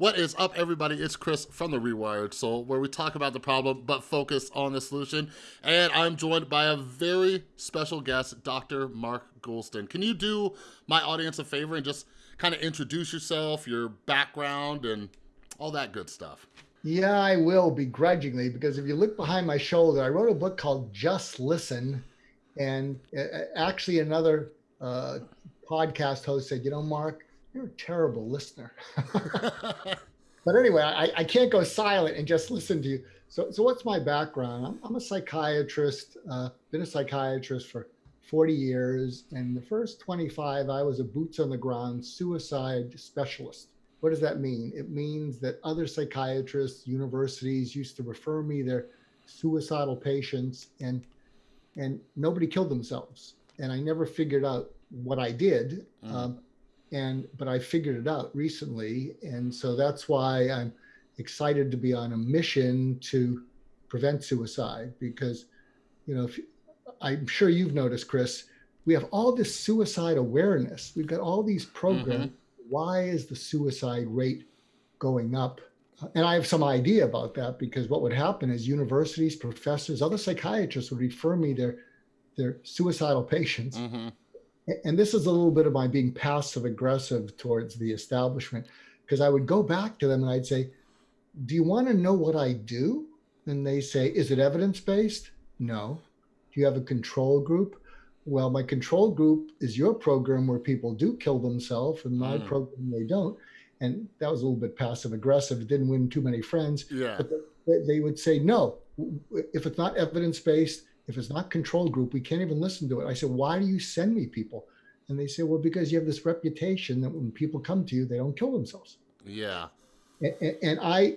What is up, everybody? It's Chris from The Rewired Soul, where we talk about the problem but focus on the solution. And I'm joined by a very special guest, Dr. Mark Goulston. Can you do my audience a favor and just kind of introduce yourself, your background, and all that good stuff? Yeah, I will begrudgingly because if you look behind my shoulder, I wrote a book called Just Listen. And uh, actually, another uh, podcast host said, You know, Mark, you're a terrible listener. but anyway, I, I, can't go silent and just listen to you. So, so what's my background? I'm, I'm a psychiatrist, uh, been a psychiatrist for 40 years. And the first 25, I was a boots on the ground suicide specialist. What does that mean? It means that other psychiatrists, universities used to refer me their suicidal patients and and nobody killed themselves. And I never figured out what I did. Mm. Um, and but I figured it out recently, and so that's why I'm excited to be on a mission to prevent suicide because, you know, if, I'm sure you've noticed, Chris, we have all this suicide awareness. We've got all these programs. Mm-hmm. Why is the suicide rate going up? And I have some idea about that because what would happen is universities, professors, other psychiatrists would refer me their their suicidal patients. Mm-hmm and this is a little bit of my being passive aggressive towards the establishment because I would go back to them and I'd say, Do you want to know what I do? And they say, Is it evidence based? No. Do you have a control group? Well, my control group is your program where people do kill themselves, and my mm. program they don't. And that was a little bit passive aggressive. It didn't win too many friends. Yeah. But they, they would say, No, if it's not evidence based, if it's not control group, we can't even listen to it. I said, why do you send me people? And they say, well, because you have this reputation that when people come to you, they don't kill themselves. Yeah. And, and I,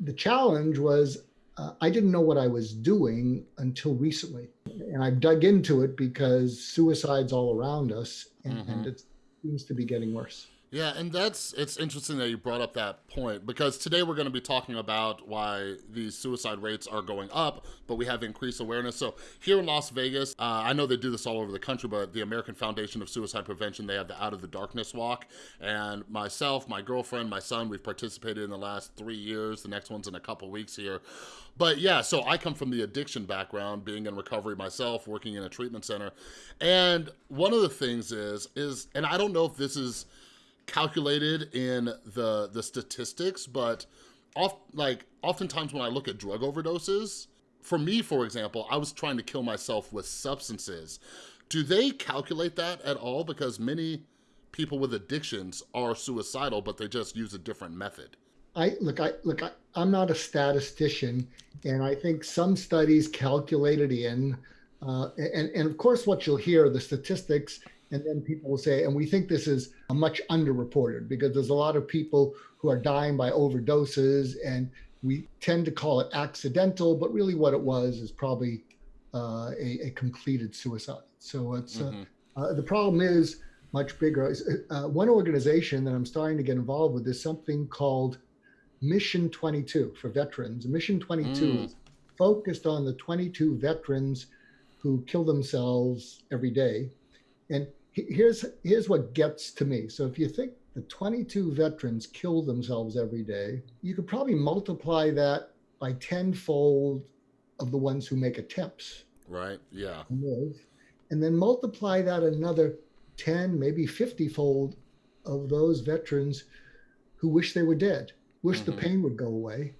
the challenge was, uh, I didn't know what I was doing until recently. And I've dug into it because suicide's all around us and, mm-hmm. and it seems to be getting worse. Yeah, and that's it's interesting that you brought up that point because today we're going to be talking about why these suicide rates are going up, but we have increased awareness. So here in Las Vegas, uh, I know they do this all over the country, but the American Foundation of Suicide Prevention, they have the Out of the Darkness Walk, and myself, my girlfriend, my son, we've participated in the last three years. The next one's in a couple weeks here. But yeah, so I come from the addiction background, being in recovery myself, working in a treatment center, and one of the things is is, and I don't know if this is calculated in the the statistics, but off like oftentimes when I look at drug overdoses, for me, for example, I was trying to kill myself with substances. Do they calculate that at all? Because many people with addictions are suicidal, but they just use a different method. I look, I look, I, am not a statistician, and I think some studies calculated in. Uh, and, and of course, what you'll hear, the statistics and then people will say, and we think this is a much underreported because there's a lot of people who are dying by overdoses, and we tend to call it accidental, but really what it was is probably uh, a, a, completed suicide. So it's uh, mm-hmm. uh, the problem is much bigger. Uh, one organization that I'm starting to get involved with is something called Mission 22 for veterans. Mission 22 mm. is focused on the 22 veterans who kill themselves every day. And here's here's what gets to me. So if you think the 22 veterans kill themselves every day, you could probably multiply that by tenfold of the ones who make attempts. Right. Yeah. And then multiply that another 10, maybe 50 fold of those veterans who wish they were dead, wish mm-hmm. the pain would go away,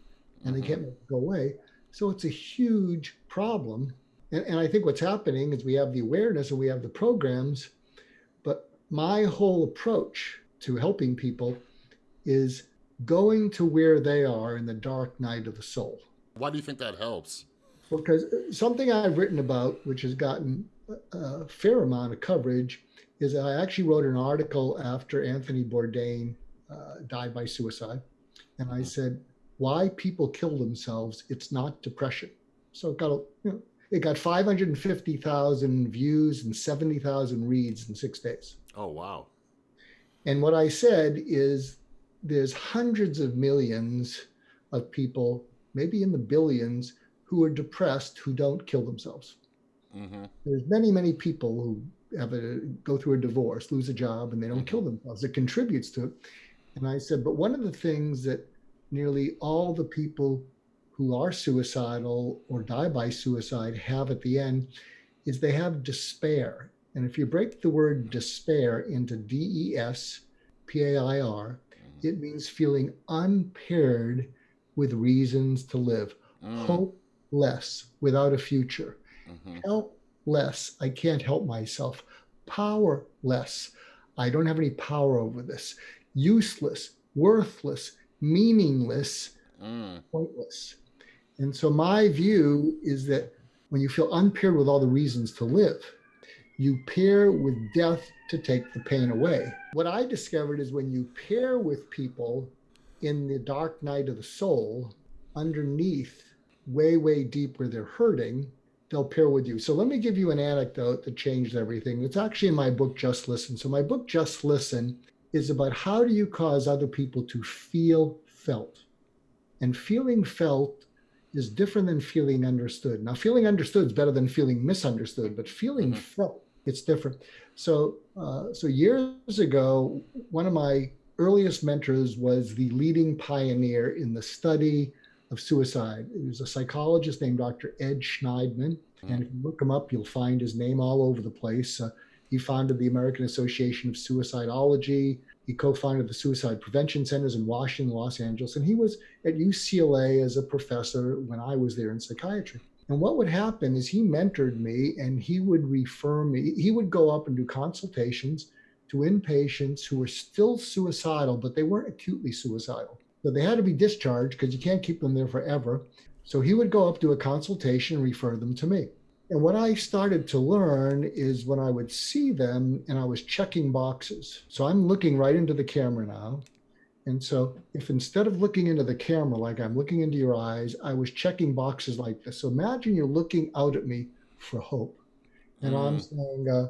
and mm-hmm. they can't go away. So it's a huge problem. And, and I think what's happening is we have the awareness and we have the programs but my whole approach to helping people is going to where they are in the dark night of the soul. Why do you think that helps? Because something I've written about, which has gotten a fair amount of coverage, is I actually wrote an article after Anthony Bourdain uh, died by suicide. And I said, why people kill themselves, it's not depression. So it got, a, you know, it got 550,000 views and 70,000 reads in six days. Oh, wow. And what I said is there's hundreds of millions of people, maybe in the billions, who are depressed who don't kill themselves. Mm-hmm. There's many, many people who have a go through a divorce, lose a job, and they don't mm-hmm. kill themselves. It contributes to it. And I said, but one of the things that nearly all the people who are suicidal or die by suicide have at the end is they have despair. And if you break the word despair into D E S P A I R, it means feeling unpaired with reasons to live, Mm. hopeless without a future, Mhm. helpless. I can't help myself, powerless. I don't have any power over this, useless, worthless, meaningless, Mm. pointless. And so my view is that when you feel unpaired with all the reasons to live, you pair with death to take the pain away. What I discovered is when you pair with people in the dark night of the soul, underneath, way, way deep where they're hurting, they'll pair with you. So let me give you an anecdote that changed everything. It's actually in my book, Just Listen. So my book, Just Listen, is about how do you cause other people to feel felt. And feeling felt is different than feeling understood. Now, feeling understood is better than feeling misunderstood, but feeling Mhm. felt, it's different. So, uh, so years ago, one of my earliest mentors was the leading pioneer in the study of suicide. He was a psychologist named Dr. Ed Shneidman. And if you look him up, you'll find his name all over the place. Uh, he founded the American Association of Suicidology. He co founded the Suicide Prevention Centers in Washington, Los Angeles. And he was at UCLA as a professor when I was there in psychiatry. And what would happen is he mentored me and he would refer me, he would go up and do consultations to inpatients who were still suicidal, but they weren't acutely suicidal. So they had to be discharged because you can't keep them there forever. So he would go up, do a consultation, and refer them to me. And what I started to learn is when I would see them and I was checking boxes. So I'm looking right into the camera now. And so if instead of looking into the camera like I'm looking into your eyes, I was checking boxes like this. So imagine you're looking out at me for hope. And I'm Mm. saying, uh,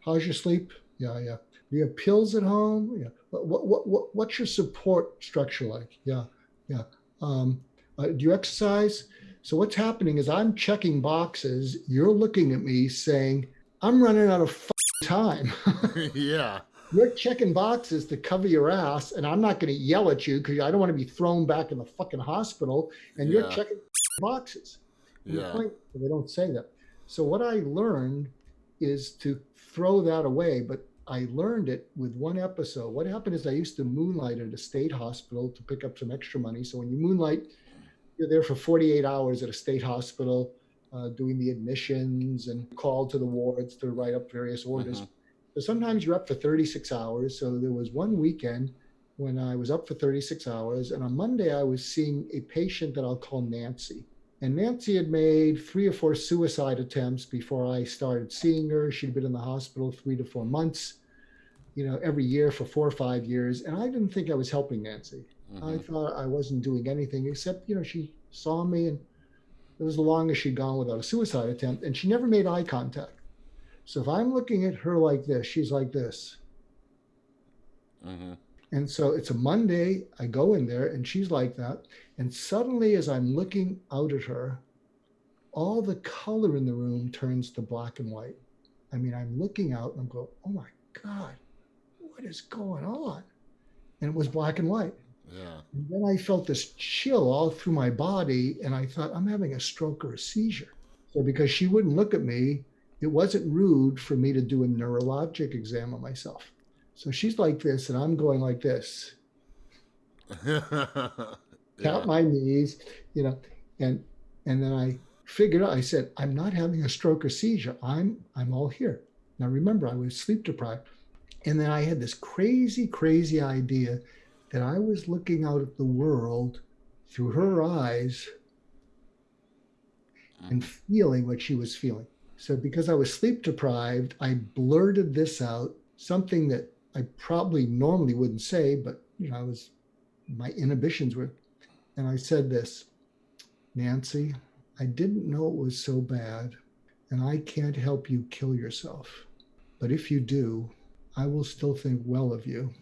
how's your sleep? Yeah, yeah. Do you have pills at home? Yeah. What, what, what, what, what's your support structure like? Yeah, yeah. Um, uh, do you exercise? So what's happening is I'm checking boxes. You're looking at me saying, I'm running out of time. yeah. You're checking boxes to cover your ass, and I'm not going to yell at you because I don't want to be thrown back in the fucking hospital. And you're checking boxes. Yeah. point- they don't say that. So what I learned is to throw that away, but I learned it with one episode. What happened is I used to moonlight at a state hospital to pick up some extra money. So when you moonlight, you're there for 48 hours at a state hospital, uh, doing the admissions and called to the wards to write up various orders. Mhm. So sometimes you're up for 36 hours. So there was one weekend when I was up for 36 hours, and on Monday I was seeing a patient that I'll call Nancy. And Nancy had made three or four suicide attempts before I started seeing her. She'd been in the hospital three to four months, you know, every year for four or five years. And I didn't think I was helping Nancy. I Mhm. thought I wasn't doing anything except, you know, she saw me and it was the longest she'd gone without a suicide attempt. And she never made eye contact. So if I'm looking at her like this, she's like this. Mhm. And so it's a Monday. I go in there and she's like that. And suddenly, as I'm looking out at her, all the color in the room turns to black and white. I mean, I'm looking out and I'm going, oh my God, what is going on? And it was black and white. Yeah. And then I felt this chill all through my body. And I thought, I'm having a stroke or a seizure. So because she wouldn't look at me, it wasn't rude for me to do a neurologic exam on myself. So she's like this, and I'm going like this. yeah. tap my knees, you know, and and then I figured out, I said, I'm not having a stroke or seizure. I'm I'm all here. Now remember, I was sleep deprived. And then I had this crazy, crazy idea that I was looking out at the world through her eyes and mm. feeling what she was feeling. So because I was sleep deprived, I blurted this out, something that I probably normally wouldn't say, but you know, I was my inhibitions were and I said this, Nancy, I didn't know it was so bad, and I can't help you kill yourself. But if you do, I will still think well of you.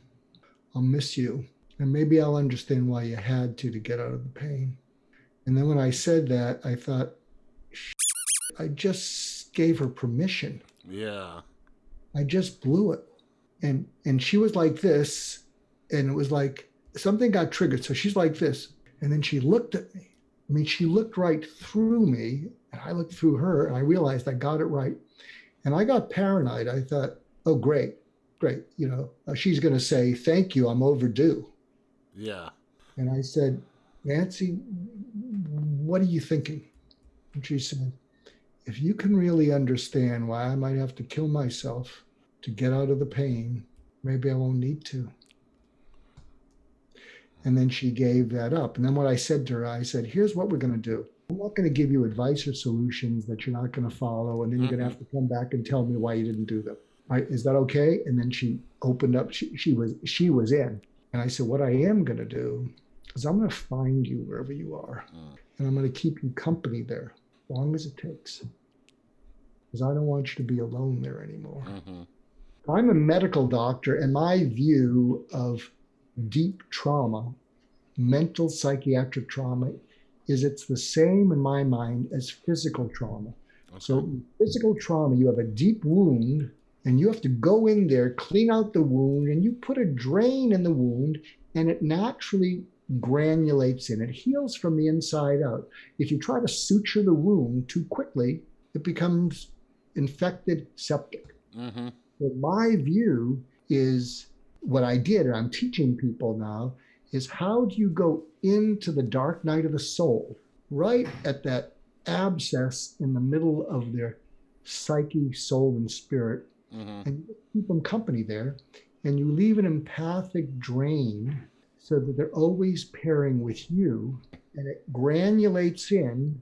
I'll miss you, and maybe I'll understand why you had to to get out of the pain. And then when I said that, I thought, I just gave her permission. yeah. I just blew it. And and she was like this, and it was like something got triggered. So she's like this. And then she looked at me. I mean, she looked right through me, and I looked through her, and I realized I got it right. And I got paranoid. I thought, oh, great, great. You know, uh, she's going to say, thank you, I'm overdue. Yeah. And I said, Nancy, what are you thinking? And she said, if you can really understand why I might have to kill myself to get out of the pain, maybe I won't need to. And then she gave that up. And then what I said to her, I said, here's what we're going to do. I'm not going to give you advice or solutions that you're not going to follow. And then you're going to have to come back and tell me why you didn't do them. Right? Is that okay? And then she opened up. She, she was she was in. And I said, what I am going to do is I'm going to find you wherever you are. And I'm going to keep you company there as long as it takes. Because I don't want you to be alone there anymore. Mm-hmm. I'm a medical doctor, and my view of deep trauma, mental psychiatric trauma, is it's the same in my mind as physical trauma. Okay. So, physical trauma, you have a deep wound, and you have to go in there, clean out the wound, and you put a drain in the wound, and it naturally granulates in. It heals from the inside out. If you try to suture the wound too quickly, it becomes infected septic. mm-hmm. Well, my view is what I did, and I'm teaching people now, is how do you go into the dark night of the soul, right at that abscess in the middle of their psyche, soul, and spirit, Mm-hmm. and keep them company there, and you leave an empathic drain so that they're always pairing with you, and it granulates in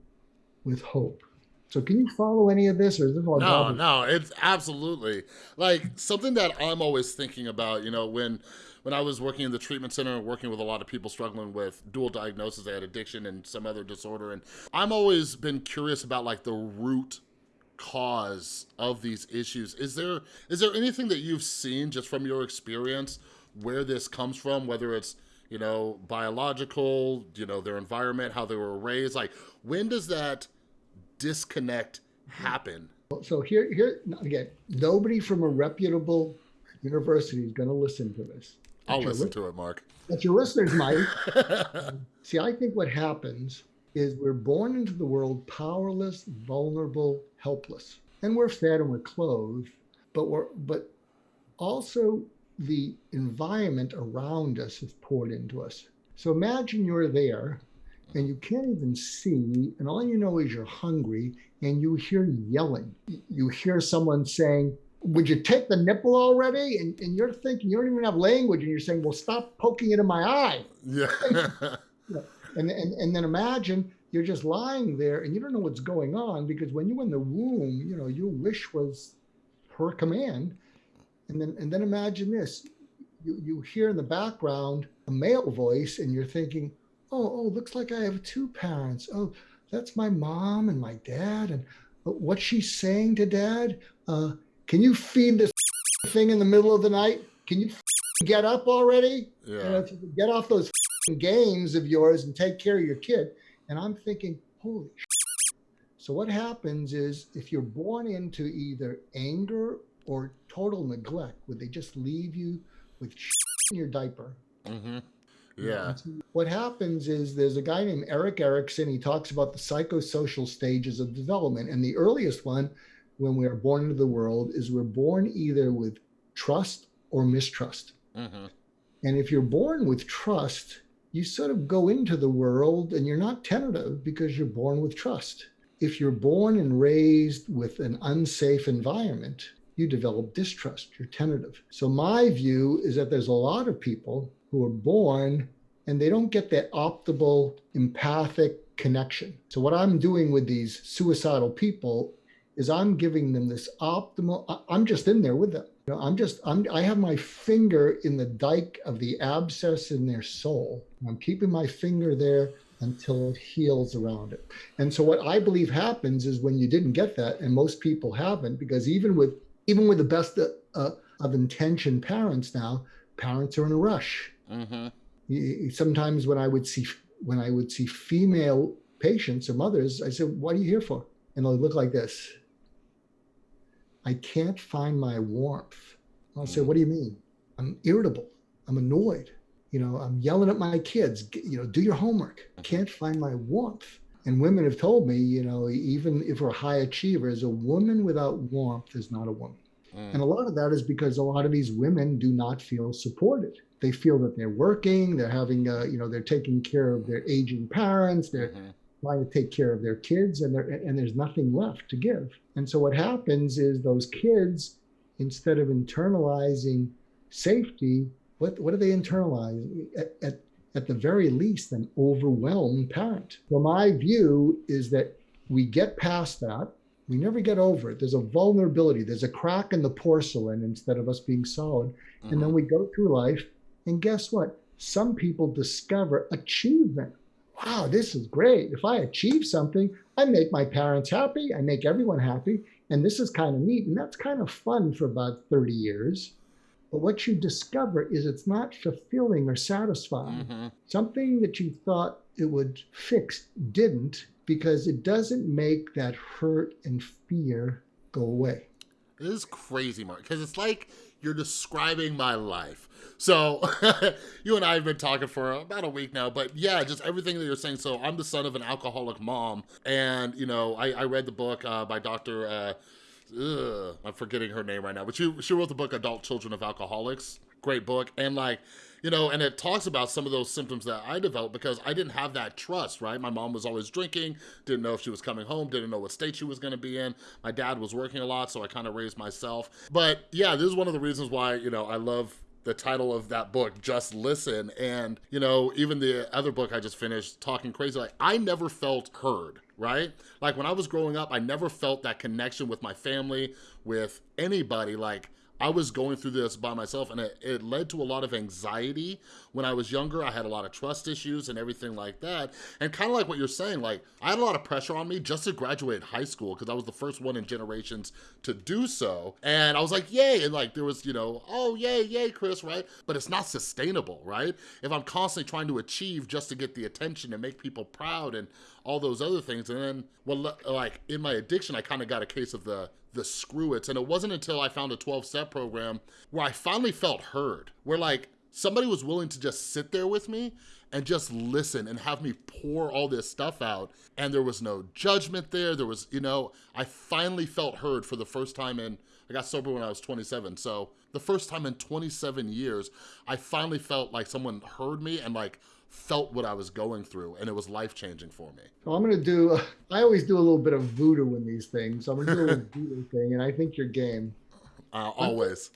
with hope. So, can you follow any of this, or is this all No, garbage? no, it's absolutely like something that I'm always thinking about. You know, when when I was working in the treatment center and working with a lot of people struggling with dual diagnosis, they had addiction and some other disorder, and I'm always been curious about like the root cause of these issues. Is there is there anything that you've seen just from your experience where this comes from, whether it's you know biological, you know their environment, how they were raised, like when does that disconnect happen? So here, here again, nobody from a reputable university is going to listen to this. I'll listen li- to it, Mark. But your listeners might. See, I think what happens is we're born into the world powerless, vulnerable, helpless, and we're fed and we're clothed, but we're but also the environment around us is poured into us. So imagine you're there and you can't even see, and all you know is you're hungry and you hear yelling. You hear someone saying, Would you take the nipple already? And, and you're thinking, you don't even have language, and you're saying, Well, stop poking it in my eye. yeah. And, and, and then imagine you're just lying there and you don't know what's going on because when you're in the womb, you know, your wish was her command. And then and then imagine this. You you hear in the background a male voice and you're thinking, oh, oh, looks like I have two parents. Oh, that's my mom and my dad. And uh, what's she saying to dad? Uh, can you feed this thing in the middle of the night? Can you get up already? You yeah. you get off those games of yours and take care of your kid. And I'm thinking, holy. So what happens is if you're born into either anger or total neglect, would they just leave you with in your diaper. hmm Yeah. So What happens is there's a guy named Erik Erikson. He talks about the psychosocial stages of development. And the earliest one, when we are born into the world, is we're born either with trust or mistrust. hmm And if you're born with trust, you sort of go into the world and you're not tentative because you're born with trust. If you're born and raised with an unsafe environment, you develop distrust, you're tentative. So, my view is that there's a lot of people who are born and they don't get that optimal empathic connection. So, what I'm doing with these suicidal people is I'm giving them this optimal, I'm just in there with them. You know, I'm just, I'm, I have my finger in the dike of the abscess in their soul. I'm keeping my finger there until it heals around it. And so what I believe happens is when you didn't get that, and most people haven't, because even with, even with the best uh, of intention parents now, parents are in a rush. hmm Y- Sometimes when I would see, when I would see female patients or mothers, I said, what are you here for? And they'll look like this. I can't find my warmth. I'll say, Mm. what do you mean? I'm irritable. I'm annoyed. You know, I'm yelling at my kids, you know, do your homework. Can't find my warmth. And women have told me, you know, even if we're high achievers, a woman without warmth is not a woman. Mm. And a lot of that is because a lot of these women do not feel supported. They feel that they're working, they're having, uh, you know, they're taking care of their aging parents, they're mm-hmm. Trying to take care of their kids, and, there and there's nothing left to give. And so what happens is those kids, instead of internalizing safety, what, what do they internalize? At, at, at the very least, an overwhelmed parent. So my view is that we get past that we never get over it. There's a vulnerability, there's a crack in the porcelain instead of us being solid. Mm-hmm. And then mm-hmm. we go through life, and guess what? Some people discover achievement. Wow, this is great. If I achieve something, I make my parents happy, I make everyone happy. And this is kind of neat. And that's kind of fun for about 30 years. But what you discover is it's not fulfilling or satisfying. Mm-hmm. Something that you thought it would fix didn't because it doesn't make that hurt and fear go away. This is crazy, Mark, because it's like you're describing my life. So you and I have been talking for about a week now, but yeah, just everything that you're saying. So I'm the son of an alcoholic mom, and you know, I, I read the book uh, by Dr. Uh, ugh, I'm forgetting her name right now, but she she wrote the book Adult Children of Alcoholics. Great book, and like you know, and it talks about some of those symptoms that I developed because I didn't have that trust, right? My mom was always drinking, didn't know if she was coming home, didn't know what state she was going to be in. My dad was working a lot, so I kind of raised myself. But yeah, this is one of the reasons why, you know, I love the title of that book, Just Listen. And, you know, even the other book I just finished, Talking Crazy, like I never felt heard, right? Like when I was growing up, I never felt that connection with my family, with anybody. Like, I was going through this by myself and it, it led to a lot of anxiety. When I was younger, I had a lot of trust issues and everything like that. And kind of like what you're saying, like I had a lot of pressure on me just to graduate high school because I was the first one in generations to do so. And I was like, yay. And like there was, you know, oh, yay, yay, Chris, right? But it's not sustainable, right? If I'm constantly trying to achieve just to get the attention and make people proud and all those other things. And then, well, like in my addiction, I kind of got a case of the the screw it. And it wasn't until I found a 12 step program where I finally felt heard, where like somebody was willing to just sit there with me and just listen and have me pour all this stuff out. And there was no judgment there. There was, you know, I finally felt heard for the first time in, I got sober when I was 27. So the first time in 27 years, I finally felt like someone heard me and like felt what I was going through, and it was life changing for me. So I'm going to do. I always do a little bit of voodoo in these things. So I'm going to do a little voodoo thing, and I think you're game. Uh, always.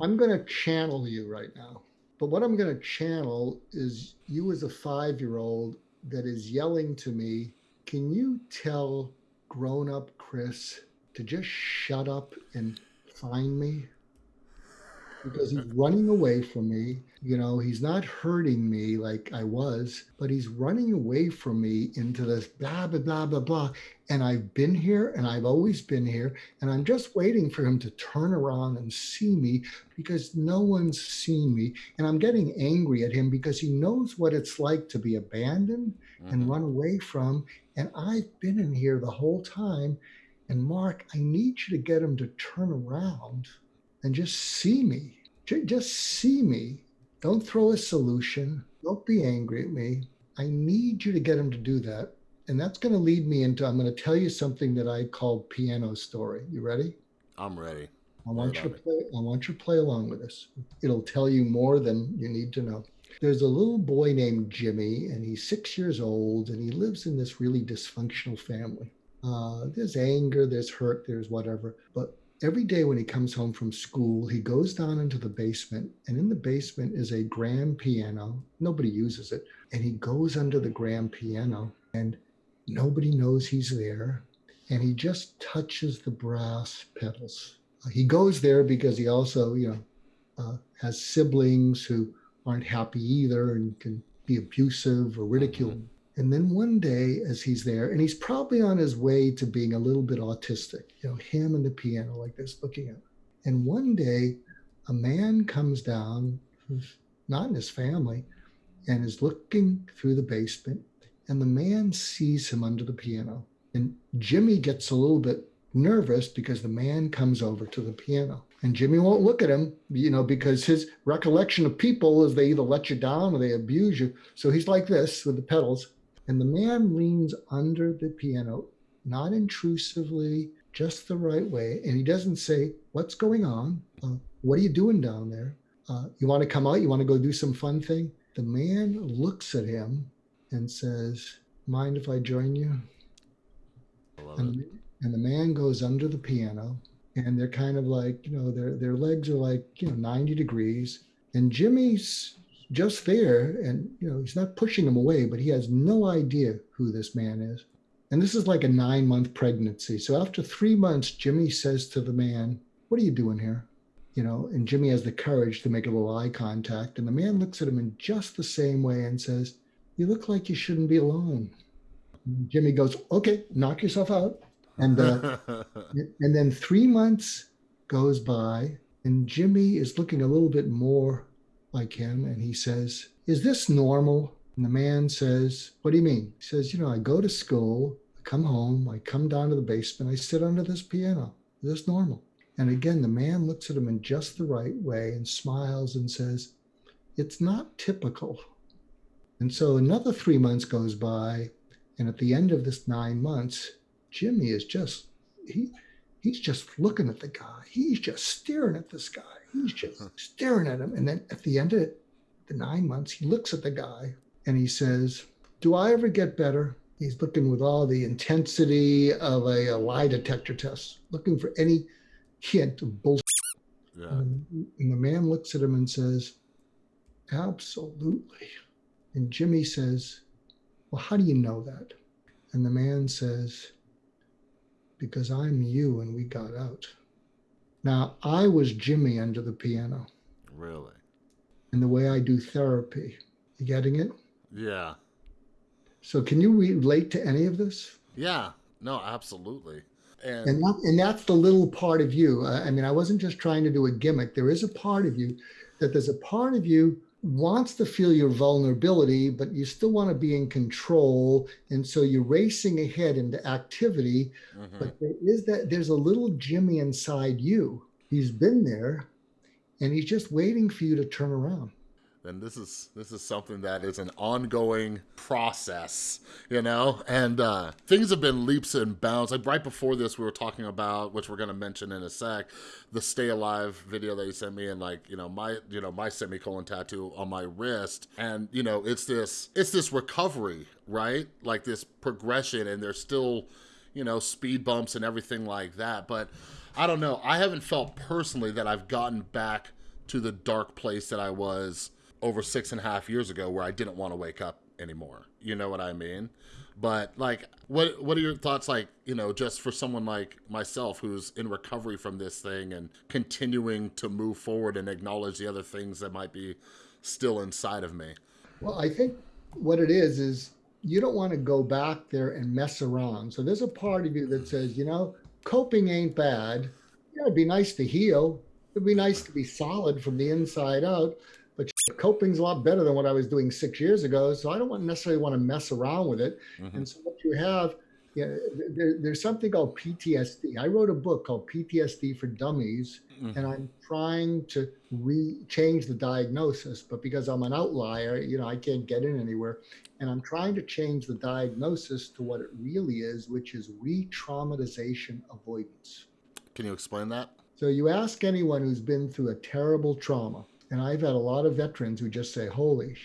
I'm, I'm going to channel you right now. But what I'm going to channel is you as a five year old that is yelling to me, Can you tell grown up Chris to just shut up and find me? Because he's running away from me. You know, he's not hurting me like I was, but he's running away from me into this blah, blah, blah, blah, blah. And I've been here and I've always been here. And I'm just waiting for him to turn around and see me because no one's seen me. And I'm getting angry at him because he knows what it's like to be abandoned mm-hmm. and run away from. And I've been in here the whole time. And Mark, I need you to get him to turn around and just see me. Just see me. Don't throw a solution. Don't be angry at me. I need you to get him to do that. And that's going to lead me into I'm going to tell you something that I call piano story. You ready? I'm ready. I want you to play I want you to play along with us. It'll tell you more than you need to know. There's a little boy named Jimmy, and he's six years old, and he lives in this really dysfunctional family. Uh, there's anger, there's hurt, there's whatever. But every day when he comes home from school, he goes down into the basement, and in the basement is a grand piano. Nobody uses it. And he goes under the grand piano, and nobody knows he's there. And he just touches the brass pedals. He goes there because he also, you know, uh, has siblings who aren't happy either and can be abusive or ridicule. And then one day, as he's there, and he's probably on his way to being a little bit autistic, you know, him and the piano like this, looking at him. And one day, a man comes down who's not in his family and is looking through the basement. And the man sees him under the piano. And Jimmy gets a little bit nervous because the man comes over to the piano. And Jimmy won't look at him, you know, because his recollection of people is they either let you down or they abuse you. So he's like this with the pedals. And the man leans under the piano, not intrusively, just the right way. And he doesn't say, What's going on? Uh, what are you doing down there? Uh, you want to come out? You want to go do some fun thing? The man looks at him and says, Mind if I join you? And, and the man goes under the piano and they're kind of like, you know, their their legs are like, you know, 90 degrees. And Jimmy's just there and you know, he's not pushing him away, but he has no idea who this man is. And this is like a nine month pregnancy. So after three months, Jimmy says to the man, What are you doing here? You know, and Jimmy has the courage to make a little eye contact. And the man looks at him in just the same way and says, You look like you shouldn't be alone. And Jimmy goes, Okay, knock yourself out. And uh, and then three months goes by, and Jimmy is looking a little bit more like him, and he says, "Is this normal?" And the man says, "What do you mean?" He says, "You know, I go to school, I come home, I come down to the basement, I sit under this piano. Is this normal?" And again, the man looks at him in just the right way and smiles and says, "It's not typical." And so another three months goes by, and at the end of this nine months, Jimmy is just he he's just looking at the guy. He's just staring at this guy. He's just staring at him. And then at the end of the nine months, he looks at the guy and he says, Do I ever get better? He's looking with all the intensity of a, a lie detector test, looking for any hint of bullshit. Yeah. And, and the man looks at him and says, Absolutely. And Jimmy says, Well, how do you know that? And the man says, because I'm you and we got out. Now, I was Jimmy under the piano. Really? And the way I do therapy. You getting it? Yeah. So, can you relate to any of this? Yeah. No, absolutely. And, and, that, and that's the little part of you. I mean, I wasn't just trying to do a gimmick. There is a part of you that there's a part of you wants to feel your vulnerability, but you still want to be in control. And so you're racing ahead into activity. Mm-hmm. But there is that there's a little Jimmy inside you. He's been there and he's just waiting for you to turn around then this is this is something that is an ongoing process, you know. And uh, things have been leaps and bounds. Like right before this, we were talking about, which we're gonna mention in a sec, the "Stay Alive" video that you sent me, and like you know my you know my semicolon tattoo on my wrist, and you know it's this it's this recovery, right? Like this progression, and there's still you know speed bumps and everything like that, but. I don't know. I haven't felt personally that I've gotten back to the dark place that I was over six and a half years ago where I didn't want to wake up anymore. You know what I mean? But like, what what are your thoughts? Like, you know, just for someone like myself who's in recovery from this thing and continuing to move forward and acknowledge the other things that might be still inside of me. Well, I think what it is is you don't want to go back there and mess around. So there's a part of you that says, you know, coping ain't bad. Yeah, it'd be nice to heal. It'd be nice to be solid from the inside out coping's a lot better than what I was doing six years ago. So I don't want, necessarily want to mess around with it. Mm-hmm. And so what you have, you know, there, there's something called PTSD. I wrote a book called PTSD for Dummies, mm-hmm. and I'm trying to re change the diagnosis. But because I'm an outlier, you know, I can't get in anywhere. And I'm trying to change the diagnosis to what it really is, which is re-traumatization avoidance. Can you explain that? So you ask anyone who's been through a terrible trauma, and I've had a lot of veterans who just say, holy,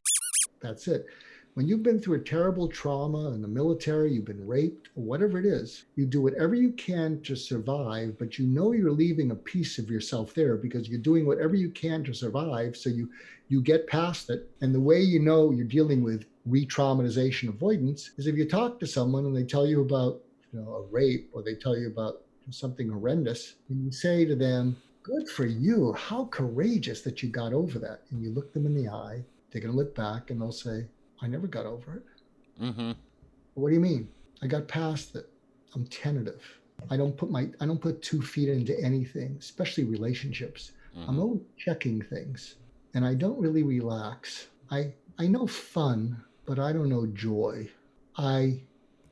that's it. When you've been through a terrible trauma in the military, you've been raped, whatever it is, you do whatever you can to survive, but you know you're leaving a piece of yourself there because you're doing whatever you can to survive. So you you get past it. And the way you know you're dealing with re-traumatization avoidance is if you talk to someone and they tell you about you know, a rape or they tell you about something horrendous, and you say to them, good for you. How courageous that you got over that. And you look them in the eye, they're going to look back and they'll say, I never got over it. Mm-hmm. What do you mean? I got past it. I'm tentative. I don't put my I don't put two feet into anything, especially relationships. Mm-hmm. I'm always checking things, and I don't really relax. I I know fun, but I don't know joy. I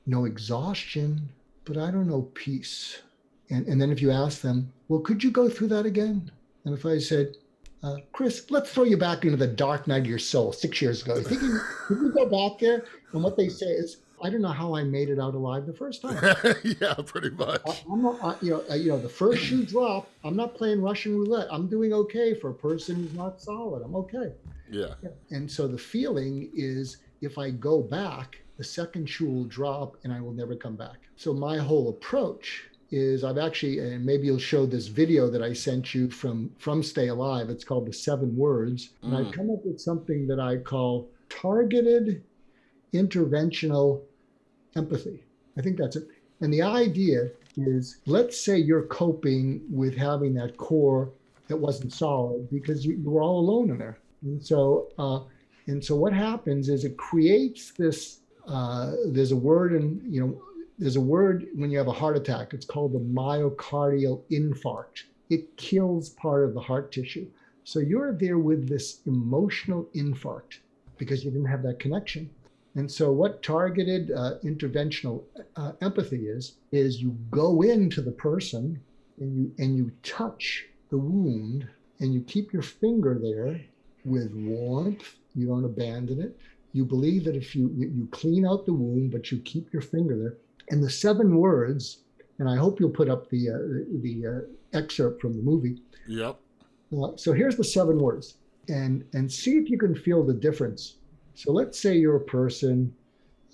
know exhaustion, but I don't know peace. And, and then if you ask them, well, could you go through that again? And if I said, uh, Chris, let's throw you back into the dark night of your soul six years ago. You think you, you go back there? And what they say is, I don't know how I made it out alive the first time. yeah, pretty much. I, am not, I, you know, I, you know, the first shoe drop. I'm not playing Russian roulette. I'm doing okay for a person who's not solid. I'm okay. Yeah. And so the feeling is, if I go back, the second shoe will drop, and I will never come back. So my whole approach is I've actually, and maybe you'll show this video that I sent you from from Stay Alive. It's called the Seven Words, and Mm. I've come up with something that I call targeted interventional empathy. I think that's it. And the idea is, let's say you're coping with having that core that wasn't solid because you, you were all alone in there. And so, uh, and so what happens is it creates this. Uh, there's a word in you know there's a word when you have a heart attack. It's called the myocardial infarct. It kills part of the heart tissue. So you're there with this emotional infarct because you didn't have that connection. And so, what targeted uh, interventional uh, empathy is is you go into the person and you and you touch the wound and you keep your finger there with warmth. You don't abandon it. You believe that if you you clean out the wound, but you keep your finger there. And the seven words, and I hope you'll put up the uh, the uh, excerpt from the movie. Yep. Uh, so here's the seven words, and and see if you can feel the difference. So let's say you're a person,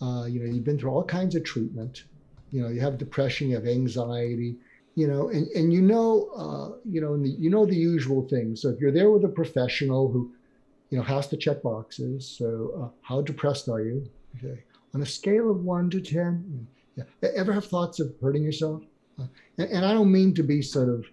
uh, you know, you've been through all kinds of treatment. You know, you have depression, you have anxiety, you know, and and you know, uh, you know, the, you know the usual things. So if you're there with a professional who, you know, has to check boxes. So uh, how depressed are you? Okay, on a scale of one to ten. Yeah. Ever have thoughts of hurting yourself? Uh, and, and I don't mean to be sort of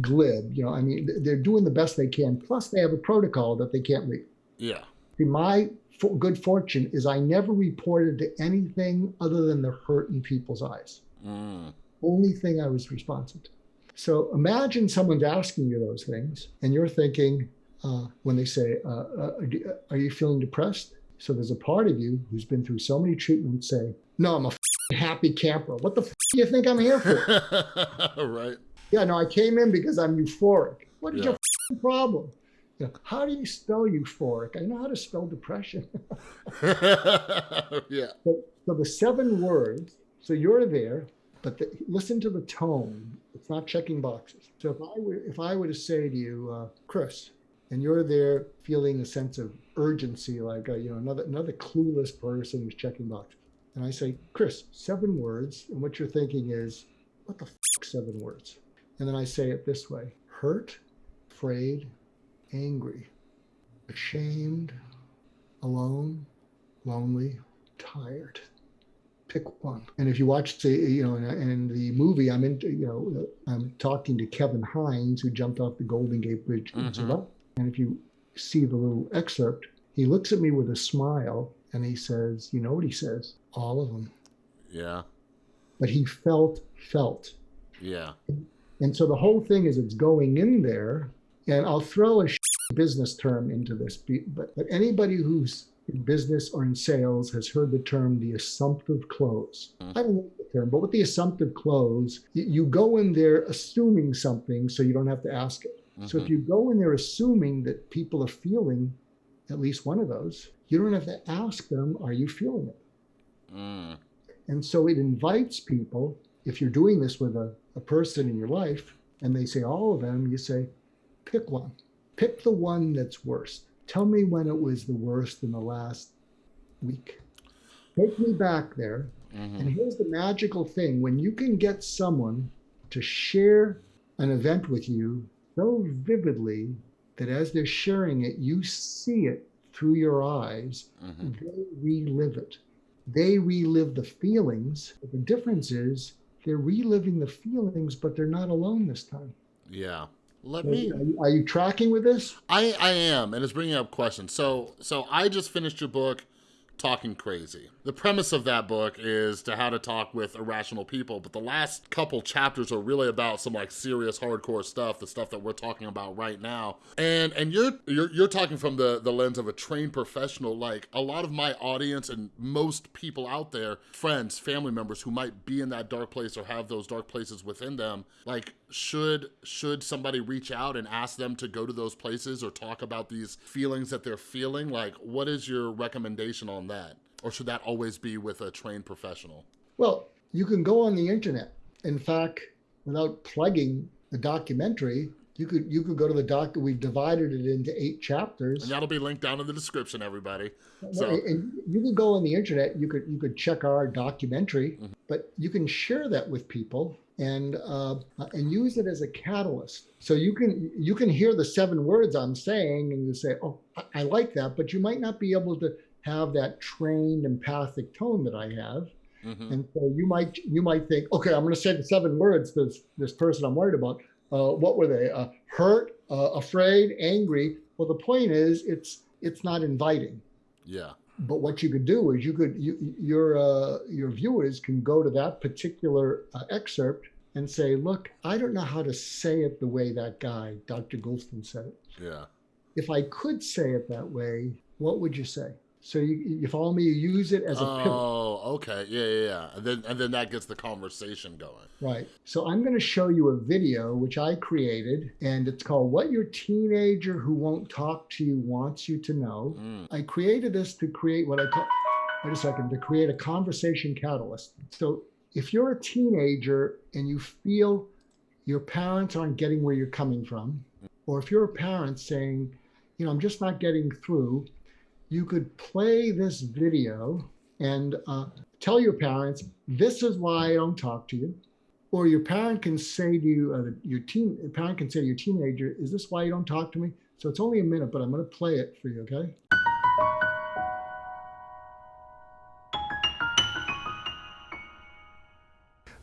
glib. You know, I mean, they're doing the best they can. Plus, they have a protocol that they can't leave. Yeah. See, my for good fortune is I never reported to anything other than the hurt in people's eyes. Mm. Only thing I was responsive to. So imagine someone's asking you those things, and you're thinking uh, when they say, uh, uh, "Are you feeling depressed?" So there's a part of you who's been through so many treatments say, "No, I'm a happy camper. What the f- do you think I'm here for?" right. Yeah, no, I came in because I'm euphoric. What is Yeah. your problem? You know, how do you spell euphoric? I know how to spell depression. yeah. so, so the seven words. So you're there, but the, listen to the tone. It's not checking boxes. So if I were if I were to say to you, uh, Chris, and you're there feeling a sense of urgency, like uh, you know another another clueless person who's checking boxes, and I say, Chris, seven words, and what you're thinking is, what the f- seven words? And then I say it this way: hurt, afraid, angry, ashamed, alone, lonely, tired. Pick one. And if you watch, the, you know, in, in the movie, I'm in, you know, I'm talking to Kevin Hines, who jumped off the Golden Gate Bridge. Mhm. survived. And if you see the little excerpt, he looks at me with a smile and he says, "You know what he says? All of them." Yeah. But he felt, felt. Yeah. And so the whole thing is it's going in there, and I'll throw a business term into this, but, but anybody who's in business or in sales has heard the term the assumptive close. Mm. I don't know the term, but with the assumptive close, you go in there assuming something so you don't have to ask it. So if Mhm. you go in there assuming that people are feeling at least one of those, you don't have to ask them, are you feeling it? Mm. And so it invites people, if you're doing this with a, a person in your life and they say all of them, you say, pick one. Pick the one that's worst. Tell me when it was the worst in the last week. Take me back there. Mhm. And here's the magical thing when you can get someone to share an event with you so vividly that as they're sharing it, you see it through your eyes Mhm. they relive it. They relive the feelings. But the difference is they're reliving the feelings, but they're not alone this time. Yeah. Let Are me. you, are you tracking with this? I I am, and it's bringing up questions. So so I just finished your book, Talking Crazy. The premise of that book is to how to talk with irrational people, but the last couple chapters are really about some like serious hardcore stuff, the stuff that we're talking about right now. And and you're you're you're talking from the the lens of a trained professional. Like a lot of my audience and most people out there, friends, family members who might be in that dark place or have those dark places within them, like should should somebody reach out and ask them to go to those places or talk about these feelings that they're feeling? Like, what is your recommendation on that? Or should that always be with a trained professional? Well, you can go on the internet. In fact, without plugging the documentary, you could you could go to the doc. We've divided it into eight chapters. And that'll be linked down in the description, everybody. So and you can go on the internet. You could you could check our documentary, mm-hmm. but you can share that with people and uh, and use it as a catalyst. So you can you can hear the seven words I'm saying, and you say, "Oh, I like that," but you might not be able to have that trained empathic tone that I have. Mm-hmm. And so you might you might think, okay, I'm going to say the seven words this, this person I'm worried about. Uh, what were they? Uh, hurt, uh, afraid, angry. Well, the point is, it's it's not inviting. Yeah. But what you could do is you could you, your uh, your viewers can go to that particular uh, excerpt and say, look, I don't know how to say it the way that guy, Dr. Goulston, said it. Yeah. If I could say it that way, what would you say? So you, you follow me? You use it as a oh, pivot. Oh, okay, yeah, yeah, yeah. And then and then that gets the conversation going. Right. So I'm going to show you a video which I created, and it's called "What Your Teenager Who Won't Talk to You Wants You to Know." Mm. I created this to create what I call. Wait a second. To create a conversation catalyst. So if you're a teenager and you feel your parents aren't getting where you're coming from, or if you're a parent saying, you know, I'm just not getting through you could play this video and uh, tell your parents, this is why I don't talk to you. Or your parent can say to you, uh, your teen parent can say to your teenager, is this why you don't talk to me? So it's only a minute, but I'm going to play it for you, okay?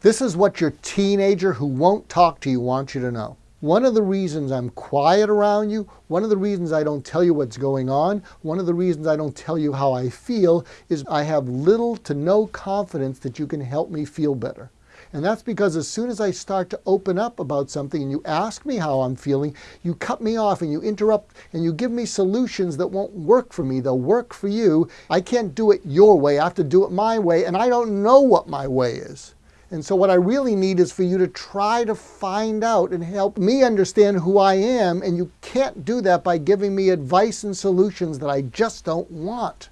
This is what your teenager who won't talk to you wants you to know. One of the reasons I'm quiet around you, one of the reasons I don't tell you what's going on, one of the reasons I don't tell you how I feel is I have little to no confidence that you can help me feel better. And that's because as soon as I start to open up about something and you ask me how I'm feeling, you cut me off and you interrupt and you give me solutions that won't work for me. They'll work for you. I can't do it your way. I have to do it my way, and I don't know what my way is. And so, what I really need is for you to try to find out and help me understand who I am. And you can't do that by giving me advice and solutions that I just don't want.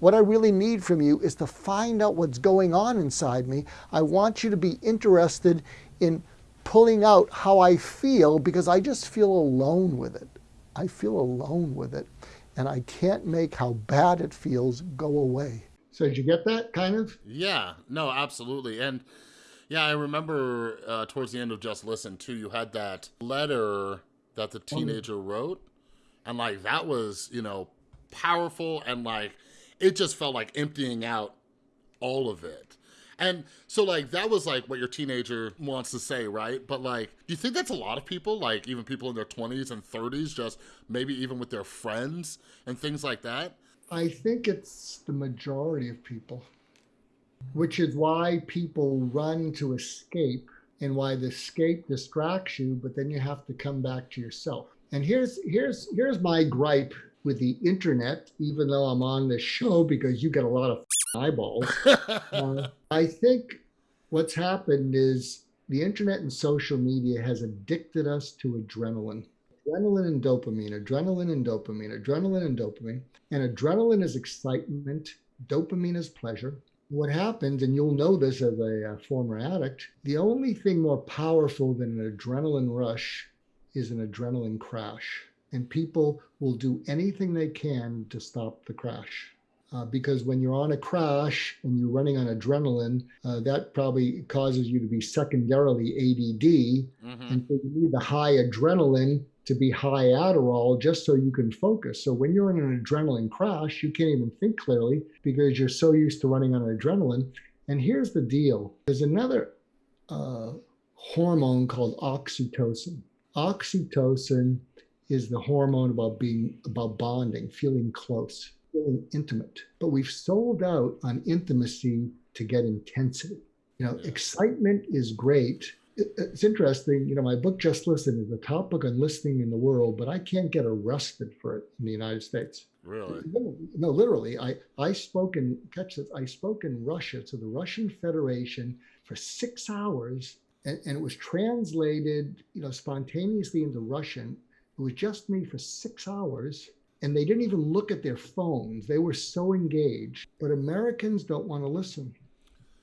What I really need from you is to find out what's going on inside me. I want you to be interested in pulling out how I feel because I just feel alone with it. I feel alone with it. And I can't make how bad it feels go away. So, did you get that kind of? Yeah, no, absolutely. And yeah, I remember uh, towards the end of Just Listen too. You had that letter that the oh, teenager wrote, and like that was you know powerful and like it just felt like emptying out all of it. And so like that was like what your teenager wants to say, right? But like, do you think that's a lot of people, like even people in their 20s and 30s, just maybe even with their friends and things like that? I think it's the majority of people which is why people run to escape and why the escape distracts you, but then you have to come back to yourself. And here's here's here's my gripe with the internet, even though I'm on this show because you get a lot of eyeballs. uh, I think what's happened is the internet and social media has addicted us to adrenaline. Adrenaline and dopamine, adrenaline and dopamine, adrenaline and dopamine. And adrenaline is excitement, dopamine is pleasure, what happens, and you'll know this as a, a former addict, the only thing more powerful than an adrenaline rush is an adrenaline crash. And people will do anything they can to stop the crash. Uh, because when you're on a crash and you're running on adrenaline, uh, that probably causes you to be secondarily ADD. Mm-hmm. And so you need the high adrenaline to be high Adderall just so you can focus. So when you're in an adrenaline crash, you can't even think clearly because you're so used to running on adrenaline. And here's the deal there's another uh, hormone called oxytocin. Oxytocin is the hormone about being about bonding, feeling close, feeling intimate. But we've sold out on intimacy to get intensity. You know, excitement is great it's interesting, you know, my book Just Listen is the top book on listening in the world, but I can't get arrested for it in the United States. Really? No, literally. I I spoke in catch this. I spoke in Russia to the Russian Federation for six hours and, and it was translated, you know, spontaneously into Russian. It was just me for six hours, and they didn't even look at their phones. They were so engaged. But Americans don't want to listen;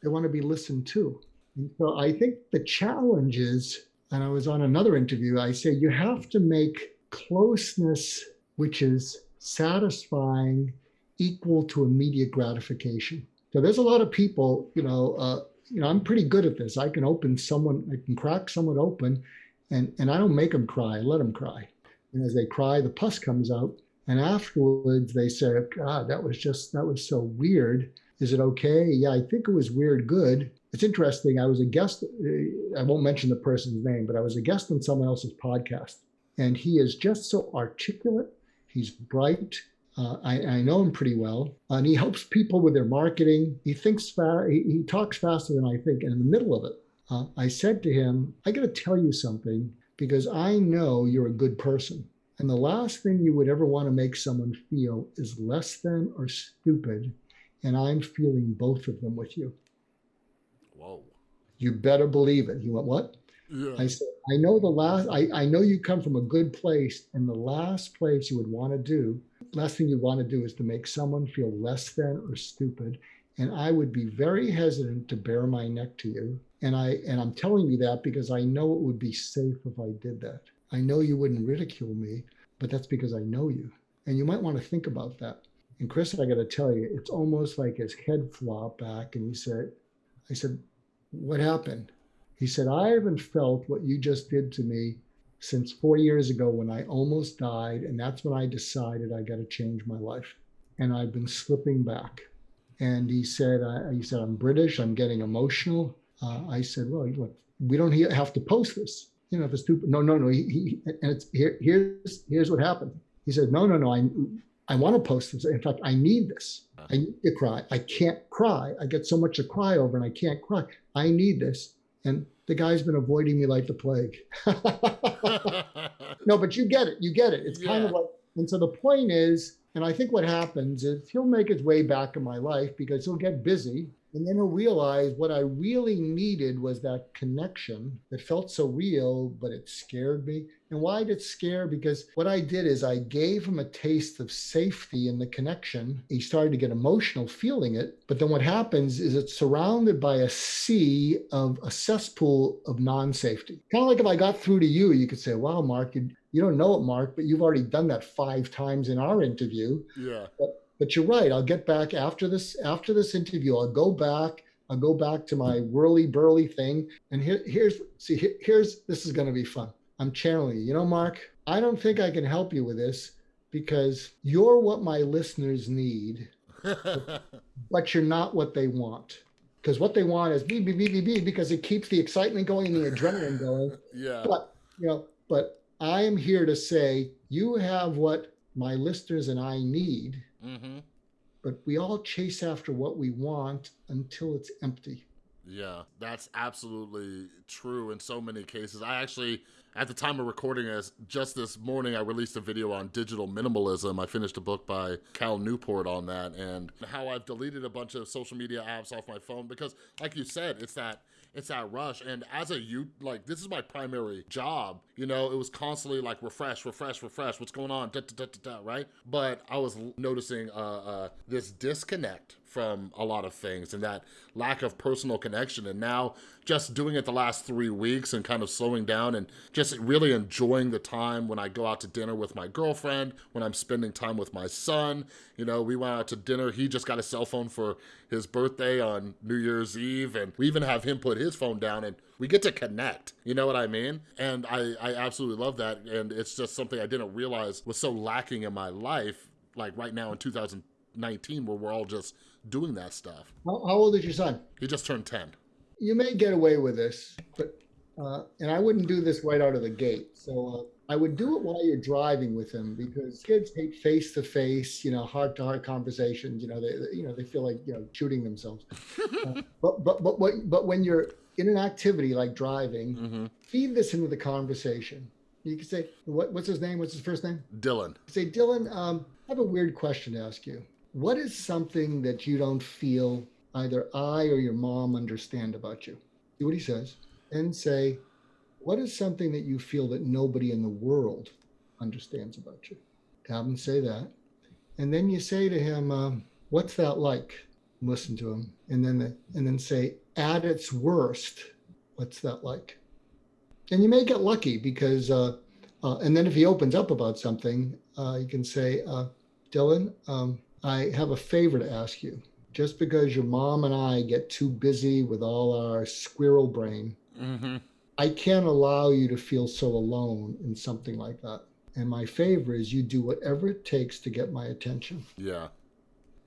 they want to be listened to. And so I think the challenge is, and I was on another interview. I say you have to make closeness, which is satisfying, equal to immediate gratification. So there's a lot of people, you know, uh, you know, I'm pretty good at this. I can open someone, I can crack someone open, and and I don't make them cry. I let them cry. And as they cry, the pus comes out, and afterwards they say, "God, that was just that was so weird." Is it okay? Yeah, I think it was weird. Good. It's interesting. I was a guest. I won't mention the person's name, but I was a guest on someone else's podcast, and he is just so articulate. He's bright. Uh, I, I, know him pretty well, and he helps people with their marketing. He thinks fast. He, he, talks faster than I think. And in the middle of it, uh, I said to him, "I got to tell you something because I know you're a good person, and the last thing you would ever want to make someone feel is less than or stupid, and I'm feeling both of them with you." Whoa! You better believe it. He went, "What?" Yeah. I said, I know the last, I, I know you come from a good place, and the last place you would want to do last thing you want to do is to make someone feel less than or stupid. And I would be very hesitant to bare my neck to you. And I and I'm telling you that because I know it would be safe if I did that. I know you wouldn't ridicule me, but that's because I know you. And you might want to think about that. And Chris, I got to tell you, it's almost like his head flopped back, and he said, "I said, what happened?" He said, "I haven't felt what you just did to me since four years ago when I almost died. And that's when I decided I got to change my life. And I've been slipping back. And he said, I, he said, I'm British. I'm getting emotional. Uh, I said, well, look, we don't have to post this. You know, if it's stupid. No, no, no. He, he, and it's here. Here's here's what happened. He said, no, no, no. I I want to post this. In fact, I need this. I need to cry. I can't cry. I get so much to cry over, and I can't cry. I need this. And the guy's been avoiding me like the plague. no, but you get it. You get it. It's yeah. kind of like, and so the point is, and I think what happens is he'll make his way back in my life because he'll get busy and then I realized what I really needed was that connection that felt so real, but it scared me. And why did it scare? Because what I did is I gave him a taste of safety in the connection. He started to get emotional feeling it. But then what happens is it's surrounded by a sea of a cesspool of non safety. Kind of like if I got through to you, you could say, wow, Mark, you, you don't know it, Mark, but you've already done that five times in our interview. Yeah. But but you're right. I'll get back after this after this interview. I'll go back. I'll go back to my whirly burly thing. And here, here's see here, here's this is going to be fun. I'm channeling you. You know, Mark, I don't think I can help you with this because you're what my listeners need, but you're not what they want. Because what they want is be be be be because it keeps the excitement going and the adrenaline going. Yeah. But you know, but I am here to say you have what my listeners and I need Mm-hmm. But we all chase after what we want until it's empty. Yeah, that's absolutely true in so many cases. I actually, at the time of recording this, just this morning, I released a video on digital minimalism. I finished a book by Cal Newport on that and how I've deleted a bunch of social media apps off my phone because, like you said, it's that it's that rush. And as a youth, like this is my primary job. You know, it was constantly like refresh, refresh, refresh. What's going on? Da, da, da, right? But I was noticing uh, uh, this disconnect from a lot of things and that lack of personal connection. And now just doing it the last three weeks and kind of slowing down and just really enjoying the time when I go out to dinner with my girlfriend, when I'm spending time with my son. You know, we went out to dinner. He just got a cell phone for his birthday on New Year's Eve. And we even have him put his phone down and we get to connect. You know what I mean? And I, I absolutely love that. And it's just something I didn't realize was so lacking in my life like right now in 2019 where we're all just doing that stuff. How, how old is your son? He just turned 10. You may get away with this, but, uh, and I wouldn't do this right out of the gate. So uh, I would do it while you're driving with him because kids hate face to face, you know, heart to heart conversations. You know, they, you know, they feel like, you know, shooting themselves. uh, but, but, but, what, but when you're in an activity like driving, mm-hmm. feed this into the conversation. You can say, what, what's his name? What's his first name? Dylan. Say, Dylan, um, I have a weird question to ask you. What is something that you don't feel either I or your mom understand about you? See what he says. and say, What is something that you feel that nobody in the world understands about you? Have him say that. And then you say to him, um, What's that like? Listen to him. And then, the, and then say, At its worst, what's that like? And you may get lucky because, uh, uh, and then if he opens up about something, uh, you can say, uh, Dylan, um, I have a favor to ask you. Just because your mom and I get too busy with all our squirrel brain, Mm-hmm. I can't allow you to feel so alone in something like that. And my favor is you do whatever it takes to get my attention. Yeah.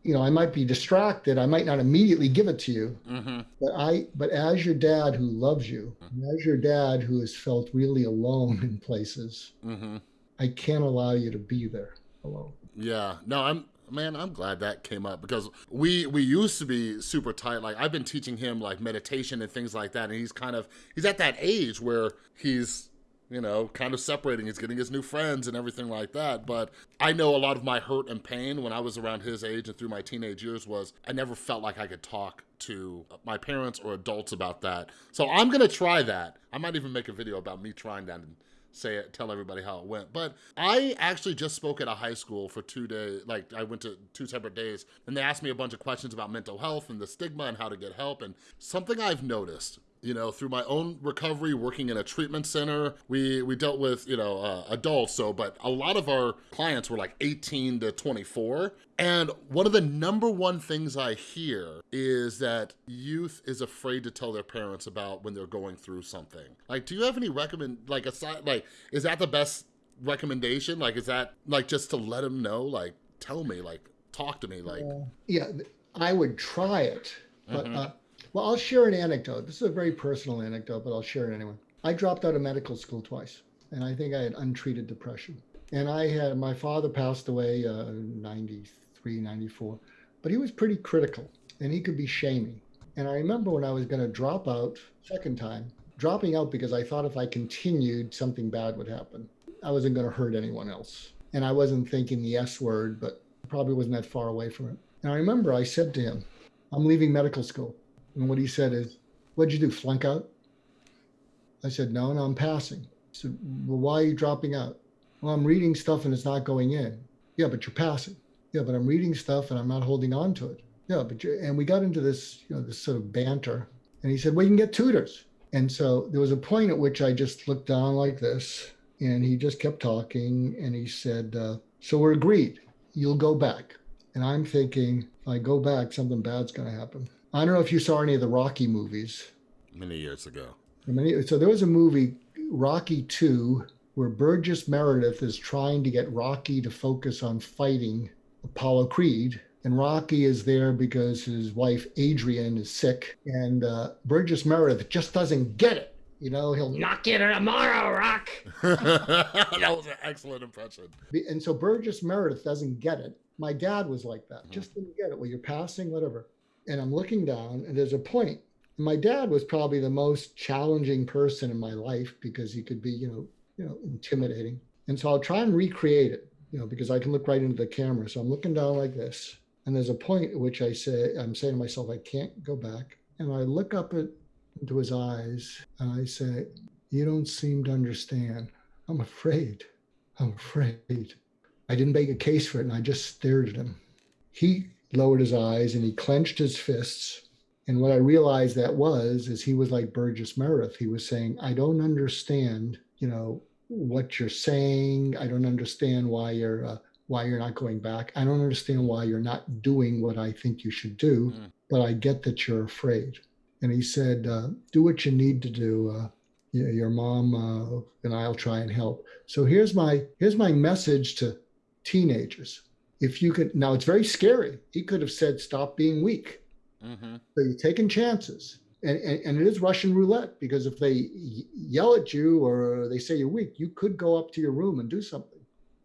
You know, I might be distracted. I might not immediately give it to you, Mm-hmm. but I, but as your dad who loves you, and as your dad who has felt really alone in places, Mm-hmm. I can't allow you to be there alone. Yeah. No, I'm man, I'm glad that came up because we we used to be super tight. Like I've been teaching him like meditation and things like that, and he's kind of he's at that age where he's you know kind of separating. He's getting his new friends and everything like that. But I know a lot of my hurt and pain when I was around his age and through my teenage years was I never felt like I could talk to my parents or adults about that. So I'm gonna try that. I might even make a video about me trying that and say it, tell everybody how it went. But I actually just spoke at a high school for two days. Like I went to two separate days, and they asked me a bunch of questions about mental health and the stigma and how to get help. And something I've noticed. You know, through my own recovery, working in a treatment center, we we dealt with you know uh, adults. So, but a lot of our clients were like 18 to 24, and one of the number one things I hear is that youth is afraid to tell their parents about when they're going through something. Like, do you have any recommend like aside like is that the best recommendation? Like, is that like just to let them know? Like, tell me, like, talk to me, like, Yeah, I would try it. But, Mhm. uh, well, I'll share an anecdote. This is a very personal anecdote, but I'll share it anyway. I dropped out of medical school twice, and I think I had untreated depression. And I had my father passed away uh, 93, 94, but he was pretty critical and he could be shaming. And I remember when I was going to drop out second time, dropping out because I thought if I continued, something bad would happen. I wasn't going to hurt anyone else. And I wasn't thinking the S word, but probably wasn't that far away from it. And I remember I said to him, I'm leaving medical school. And what he said is, What'd you do, flunk out? I said, No, no, I'm passing. He said, Well, why are you dropping out? Well, I'm reading stuff and it's not going in. Yeah, but you're passing. Yeah, but I'm reading stuff and I'm not holding on to it. Yeah, but you and we got into this, you know, this sort of banter. And he said, Well, you can get tutors. And so there was a point at which I just looked down like this, and he just kept talking. And he said, uh, So we're agreed. You'll go back. And I'm thinking, if I go back, something bad's going to happen. I don't know if you saw any of the Rocky movies. many years ago. Mean, so there was a movie, Rocky 2, where Burgess Meredith is trying to get Rocky to focus on fighting Apollo Creed. And Rocky is there because his wife Adrian is sick. And uh, Burgess Meredith just doesn't get it. You know, he'll knock you tomorrow, Rock. that was an excellent impression. And so Burgess Meredith doesn't get it. My dad was like that, just didn't get it. Well, you're passing, whatever. And I'm looking down, and there's a point. My dad was probably the most challenging person in my life because he could be, you know, you know, intimidating. And so I'll try and recreate it, you know, because I can look right into the camera. So I'm looking down like this, and there's a point at which I say, I'm saying to myself, I can't go back. And I look up at, into his eyes, and I say, You don't seem to understand. I'm afraid. I'm afraid. I didn't make a case for it, and I just stared at him. He lowered his eyes and he clenched his fists. And what I realized that was is he was like Burgess Meredith. He was saying, I don't understand, you know, what you're saying. I don't understand why you're uh, why you're not going back. I don't understand why you're not doing what I think you should do. Mm. But I get that you're afraid. And he said, uh, do what you need to do. Uh, you know, your mom uh, and I'll try and help. So here's my here's my message to teenagers. If you could now, it's very scary. He could have said, "Stop being weak." Mm-hmm. So you're taking chances, and, and and it is Russian roulette because if they yell at you or they say you're weak, you could go up to your room and do something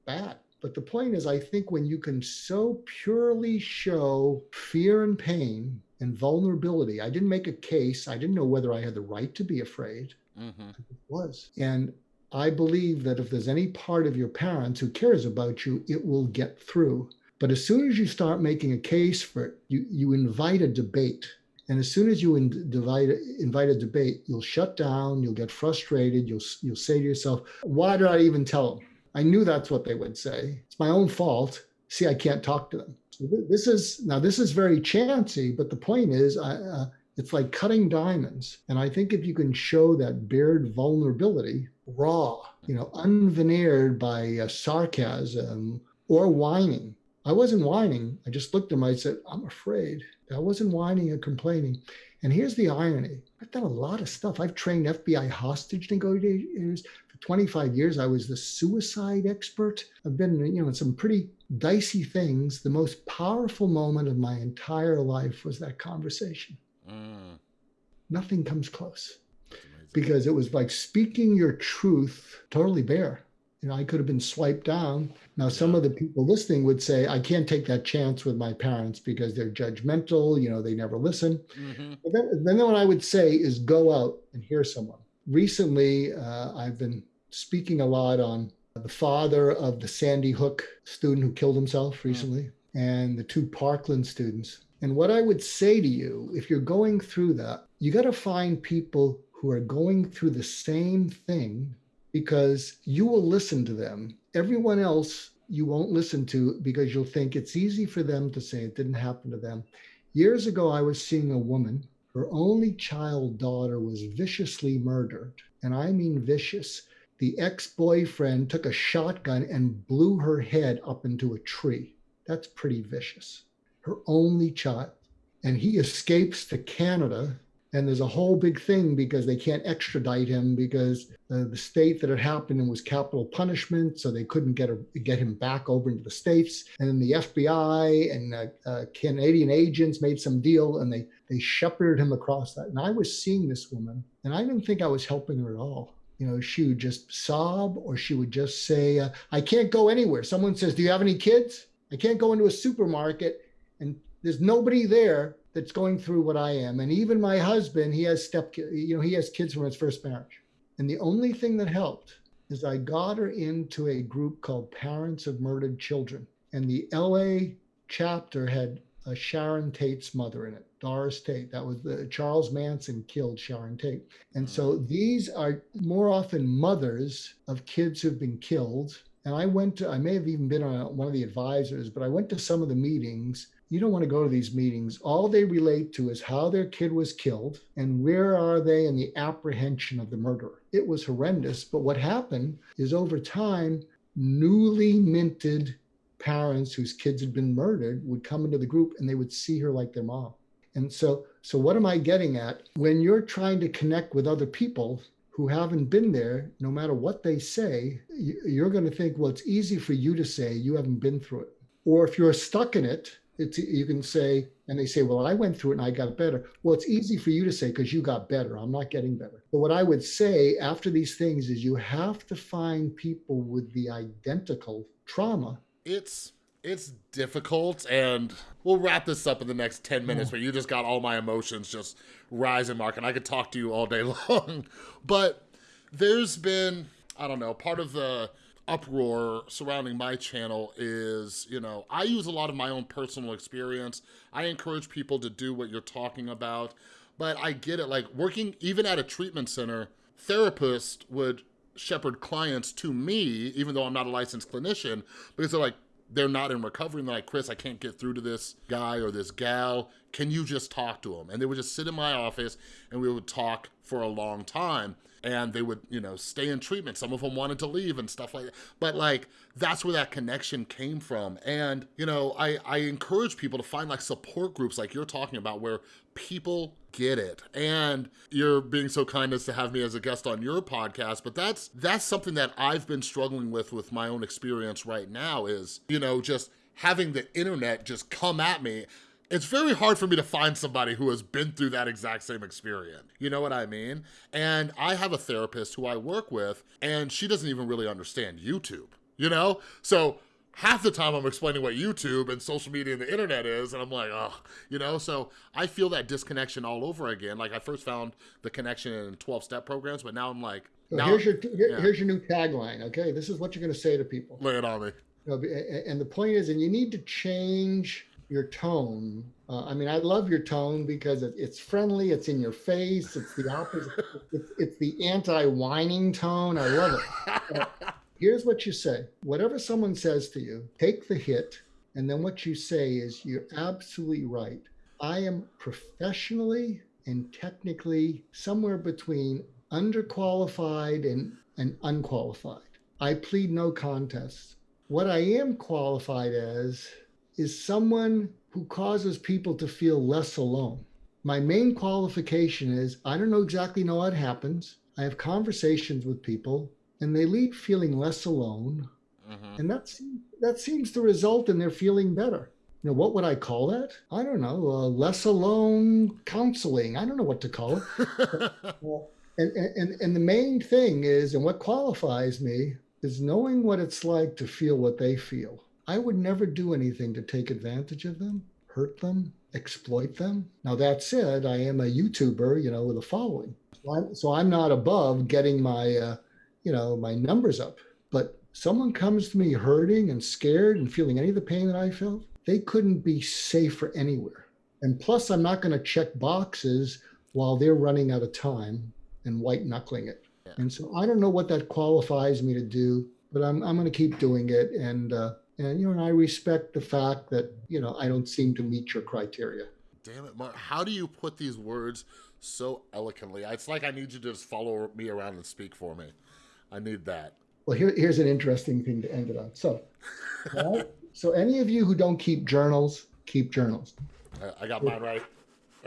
bad. But the point is, I think when you can so purely show fear and pain and vulnerability, I didn't make a case. I didn't know whether I had the right to be afraid Mm-hmm. was. And I believe that if there's any part of your parents who cares about you, it will get through. But as soon as you start making a case for it, you, you invite a debate. And as soon as you in, divide, invite a debate, you'll shut down, you'll get frustrated, you'll, you'll say to yourself, why did I even tell them? I knew that's what they would say. It's my own fault. See, I can't talk to them. So this is now this is very chancy, but the point is, uh, it's like cutting diamonds. And I think if you can show that bared vulnerability, raw, you know, unveneered by uh, sarcasm or whining. I wasn't whining. I just looked at him. I said, I'm afraid. I wasn't whining or complaining. And here's the irony I've done a lot of stuff. I've trained FBI hostage negotiators. For 25 years, I was the suicide expert. I've been, you know, in some pretty dicey things. The most powerful moment of my entire life was that conversation. Mm. Nothing comes close because it was like speaking your truth totally bare. You know, I could have been swiped down. Now, some of the people listening would say, I can't take that chance with my parents because they're judgmental, you know, they never listen. Mm-hmm. But then, then what I would say is go out and hear someone. Recently, uh, I've been speaking a lot on the father of the Sandy Hook student who killed himself recently mm and the two Parkland students. And what I would say to you, if you're going through that, you got to find people who are going through the same thing because you will listen to them. Everyone else you won't listen to because you'll think it's easy for them to say it didn't happen to them. Years ago, I was seeing a woman, her only child daughter was viciously murdered. And I mean vicious. The ex boyfriend took a shotgun and blew her head up into a tree. That's pretty vicious her only child. And he escapes to Canada. And there's a whole big thing because they can't extradite him because uh, the state that it happened in was capital punishment. So they couldn't get, a, get him back over into the States. And then the FBI and uh, uh, Canadian agents made some deal and they, they shepherded him across that. And I was seeing this woman and I didn't think I was helping her at all you know, she would just sob or she would just say, uh, I can't go anywhere. Someone says, Do you have any kids? I can't go into a supermarket and there's nobody there that's going through what I am. And even my husband, he has step, you know, he has kids from his first marriage. And the only thing that helped is I got her into a group called Parents of Murdered Children. And the LA chapter had a Sharon Tate's mother in it, Doris Tate. That was the Charles Manson killed Sharon Tate. And so mm. these are more often mothers of kids who've been killed. And I went to, I may have even been on one of the advisors, but I went to some of the meetings you don't want to go to these meetings. All they relate to is how their kid was killed and where are they in the apprehension of the murderer. It was horrendous. But what happened is over time, newly minted parents whose kids had been murdered would come into the group and they would see her like their mom. And so, so what am I getting at? When you're trying to connect with other people who haven't been there, no matter what they say, you're going to think, well, it's easy for you to say you haven't been through it. Or if you're stuck in it, it's you can say and they say well i went through it and i got better. Well it's easy for you to say because you got better. I'm not getting better but what i would say after these things is you have to find people with the identical trauma. It's it's difficult and we'll wrap this up in the next 10 minutes but you just got all my emotions just rising mark and i could talk to you all day long. But there's been i don't know part of the uproar surrounding my channel is, you know, I use a lot of my own personal experience. I encourage people to do what you're talking about, but I get it. Like working even at a treatment center, therapists would shepherd clients to me, even though I'm not a licensed clinician, because they're like, they're not in recovery and they're like, Chris, I can't get through to this guy or this gal. Can you just talk to him? And they would just sit in my office and we would talk for a long time and they would, you know, stay in treatment. Some of them wanted to leave and stuff like that. But like, that's where that connection came from. And, you know, I, I encourage people to find like support groups like you're talking about where people get it. And you're being so kind as to have me as a guest on your podcast, but that's, that's something that I've been struggling with with my own experience right now is, you know, just having the internet just come at me it's very hard for me to find somebody who has been through that exact same experience. You know what I mean? And I have a therapist who I work with, and she doesn't even really understand YouTube, you know? So half the time I'm explaining what YouTube and social media and the internet is, and I'm like, oh, you know? So I feel that disconnection all over again. Like I first found the connection in 12 step programs, but now I'm like, so now, here's your here, yeah. here's your new tagline. Okay, this is what you're going to say to people. Lay it on me. and the point is, and you need to change your tone. Uh, I mean, I love your tone because it, it's friendly, it's in your face, it's the opposite, it's, it's the anti whining tone. I love it. Uh, here's what you say whatever someone says to you, take the hit. And then what you say is, you're absolutely right. I am professionally and technically somewhere between underqualified and, and unqualified. I plead no contest. What I am qualified as is someone who causes people to feel less alone. My main qualification is I don't know exactly know what happens. I have conversations with people and they leave feeling less alone. Mm-hmm. And that's that seems to result in their feeling better. You know, what would I call that? I don't know. Uh, less alone counseling. I don't know what to call it. and, and, and the main thing is, and what qualifies me is knowing what it's like to feel what they feel. I would never do anything to take advantage of them, hurt them, exploit them. Now, that said, I am a YouTuber, you know, with a following. So I'm, so I'm not above getting my, uh, you know, my numbers up. But someone comes to me hurting and scared and feeling any of the pain that I felt, they couldn't be safer anywhere. And plus, I'm not going to check boxes while they're running out of time and white knuckling it. Yeah. And so I don't know what that qualifies me to do, but I'm, I'm going to keep doing it. And, uh, and, you know, and I respect the fact that, you know, I don't seem to meet your criteria. Damn it, Mark. How do you put these words so eloquently? It's like I need you to just follow me around and speak for me. I need that. Well, here, here's an interesting thing to end it on. So, right? so any of you who don't keep journals, keep journals. I got mine right.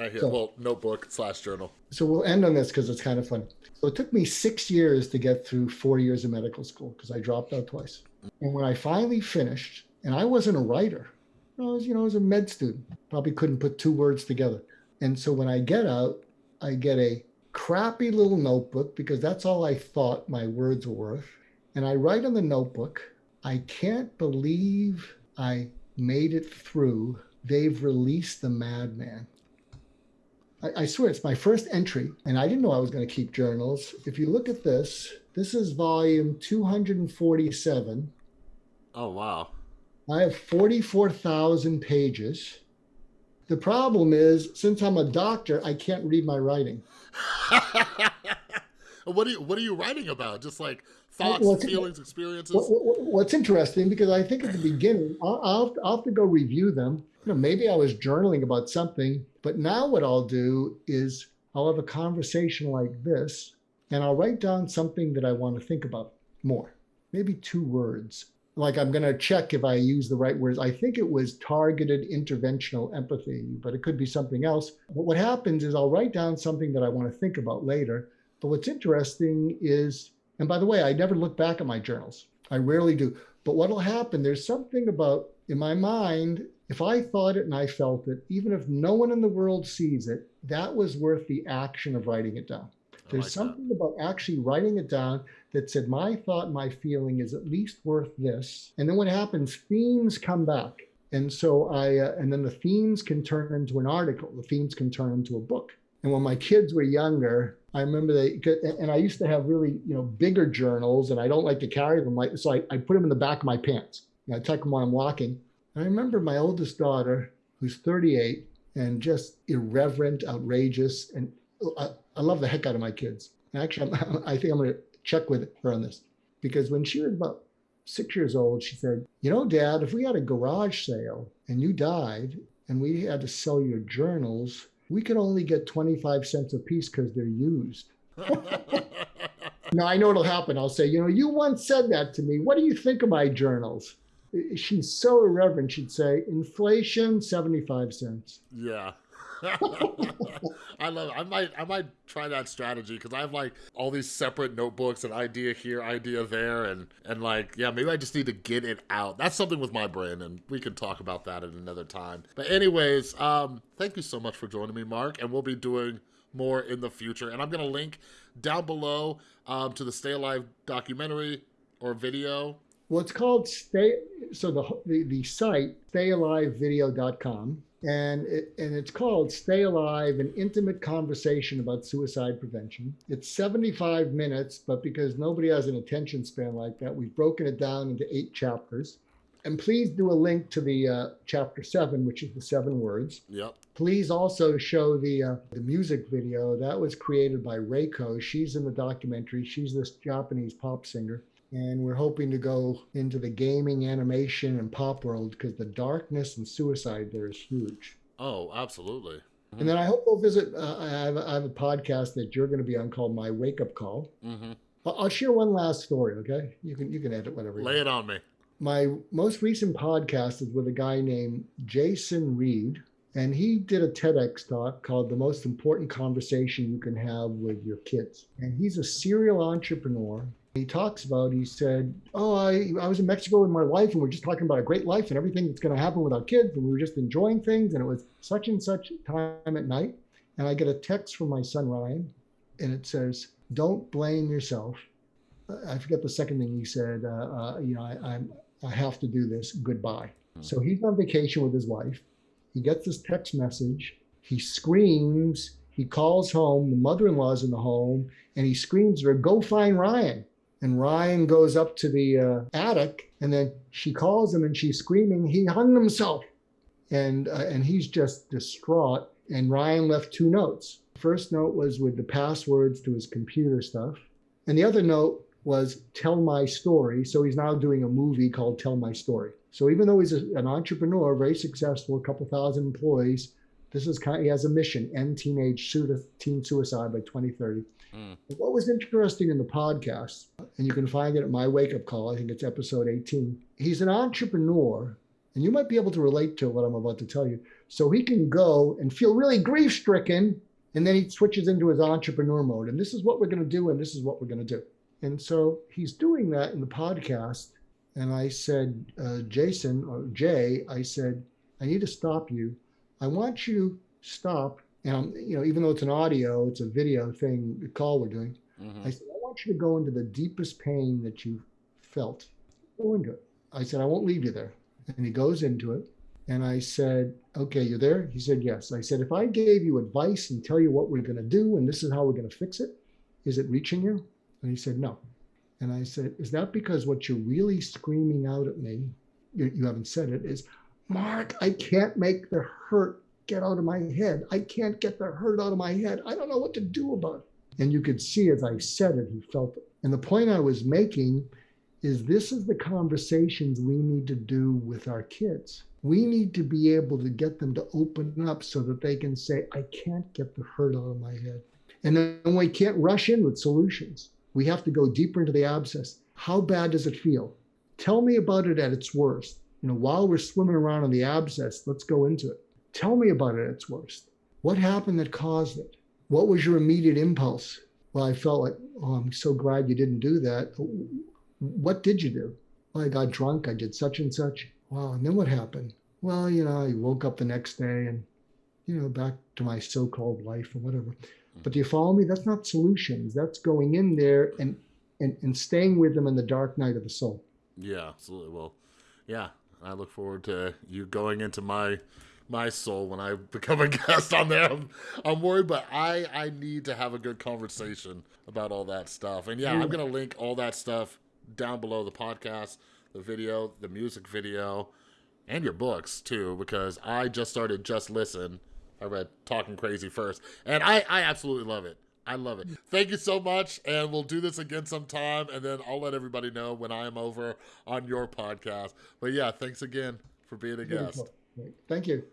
Right here. So, well, notebook slash journal. So we'll end on this because it's kind of fun. So it took me six years to get through four years of medical school because I dropped out twice. And when I finally finished, and I wasn't a writer, I was, you know, I was a med student, probably couldn't put two words together. And so when I get out, I get a crappy little notebook because that's all I thought my words were worth. And I write in the notebook, I can't believe I made it through. They've released the madman. I, I swear it's my first entry, and I didn't know I was going to keep journals. If you look at this, this is volume 247. Oh, wow. I have 44,000 pages. The problem is, since I'm a doctor, I can't read my writing. what are you What are you writing about? Just like thoughts, well, feelings, experiences. what's interesting because I think at the beginning I'll, I'll, I'll have to go review them. You know, maybe I was journaling about something, but now what I'll do is I'll have a conversation like this, and I'll write down something that I want to think about more, maybe two words. Like I'm going to check if I use the right words. I think it was targeted interventional empathy, but it could be something else. But what happens is I'll write down something that I want to think about later. But what's interesting is and by the way, I never look back at my journals. I rarely do. But what'll happen, there's something about in my mind, if I thought it and I felt it, even if no one in the world sees it, that was worth the action of writing it down. There's like something that. about actually writing it down that said, my thought, my feeling is at least worth this. And then what happens, themes come back. And so I, uh, and then the themes can turn into an article, the themes can turn into a book. And when my kids were younger, I remember they, and I used to have really, you know, bigger journals, and I don't like to carry them. Like, so I, I put them in the back of my pants. I tuck them while I'm walking. I remember my oldest daughter, who's 38, and just irreverent, outrageous, and I, I love the heck out of my kids. Actually, I'm, I think I'm going to check with her on this because when she was about six years old, she said, "You know, Dad, if we had a garage sale and you died, and we had to sell your journals." we could only get 25 cents a piece because they're used. now I know it'll happen. I'll say, you know, you once said that to me. What do you think of my journals? She's so irreverent. She'd say, inflation, 75 cents. Yeah. I love it. I might I might try that strategy because I have like all these separate notebooks and idea here, idea there, and and like yeah, maybe I just need to get it out. That's something with my brain, and we can talk about that at another time. But anyways, um, thank you so much for joining me, Mark, and we'll be doing more in the future. And I'm gonna link down below um, to the Stay Alive documentary or video. Well, it's called Stay. So the the, the site stayalivevideo.com and it, and it's called Stay Alive: An Intimate Conversation About Suicide Prevention. It's 75 minutes, but because nobody has an attention span like that, we've broken it down into eight chapters. And please do a link to the uh, chapter seven, which is the seven words. Yep. Please also show the uh, the music video that was created by Reiko. She's in the documentary. She's this Japanese pop singer, and we're hoping to go into the gaming, animation, and pop world because the darkness and suicide there is huge. Oh, absolutely. And then I hope we'll visit. Uh, I, have, I have a podcast that you're going to be on called My Wake Up Call. Mm-hmm. I'll, I'll share one last story. Okay, you can you can edit whatever. you Lay it on me. my most recent podcast is with a guy named Jason Reid, and he did a TEDx talk called The Most Important Conversation You Can Have with Your Kids. And he's a serial entrepreneur. He talks about, he said, Oh, I, I was in Mexico with my wife, and we're just talking about a great life and everything that's going to happen with our kids. And we were just enjoying things. And it was such and such time at night. And I get a text from my son, Ryan, and it says, Don't blame yourself. I forget the second thing he said. Uh, uh, you know, I, I'm I have to do this. Goodbye. So he's on vacation with his wife. He gets this text message. He screams. He calls home. The mother-in-law's in the home, and he screams at her, "Go find Ryan!" And Ryan goes up to the uh, attic, and then she calls him, and she's screaming, "He hung himself!" And uh, and he's just distraught. And Ryan left two notes. First note was with the passwords to his computer stuff, and the other note was tell my story. So he's now doing a movie called Tell My Story. So even though he's a, an entrepreneur, very successful, a couple thousand employees, this is kind. Of, he has a mission: end teenage teen suicide by 2030. Mm. What was interesting in the podcast, and you can find it at my wake up call. I think it's episode 18. He's an entrepreneur, and you might be able to relate to what I'm about to tell you. So he can go and feel really grief stricken, and then he switches into his entrepreneur mode. And this is what we're going to do, and this is what we're going to do. And so he's doing that in the podcast. And I said, uh, Jason or Jay, I said, I need to stop you. I want you stop. And I'm, you know, even though it's an audio, it's a video thing, the call we're doing. Mhm. I said, I want you to go into the deepest pain that you felt. Go into it. I said, I won't leave you there. And he goes into it. And I said, Okay, you're there? He said, Yes. I said, If I gave you advice and tell you what we're going to do and this is how we're going to fix it, is it reaching you? And he said, No. And I said, Is that because what you're really screaming out at me, you, you haven't said it, is, Mark, I can't make the hurt get out of my head. I can't get the hurt out of my head. I don't know what to do about it. And you could see as I said it, he felt it. And the point I was making is this is the conversations we need to do with our kids. We need to be able to get them to open up so that they can say, I can't get the hurt out of my head. And then we can't rush in with solutions. We have to go deeper into the abscess. How bad does it feel? Tell me about it at its worst. You know, while we're swimming around in the abscess, let's go into it. Tell me about it at its worst. What happened that caused it? What was your immediate impulse? Well, I felt like, oh, I'm so glad you didn't do that. What did you do? Well, I got drunk. I did such and such. Wow. And then what happened? Well, you know, I woke up the next day and, you know, back to my so called life or whatever. Hmm. But do you follow me? That's not solutions. That's going in there and, and, and staying with them in the dark night of the soul. Yeah, absolutely. Well, yeah, I look forward to you going into my my soul when I become a guest on there. I'm, I'm worried, but I I need to have a good conversation about all that stuff. And yeah, I'm mm. gonna link all that stuff down below the podcast, the video, the music video, and your books too, because I just started Just Listen. I read Talking Crazy first, and I I absolutely love it. I love it. Thank you so much, and we'll do this again sometime, and then I'll let everybody know when I am over on your podcast. But yeah, thanks again for being a guest. Thank you.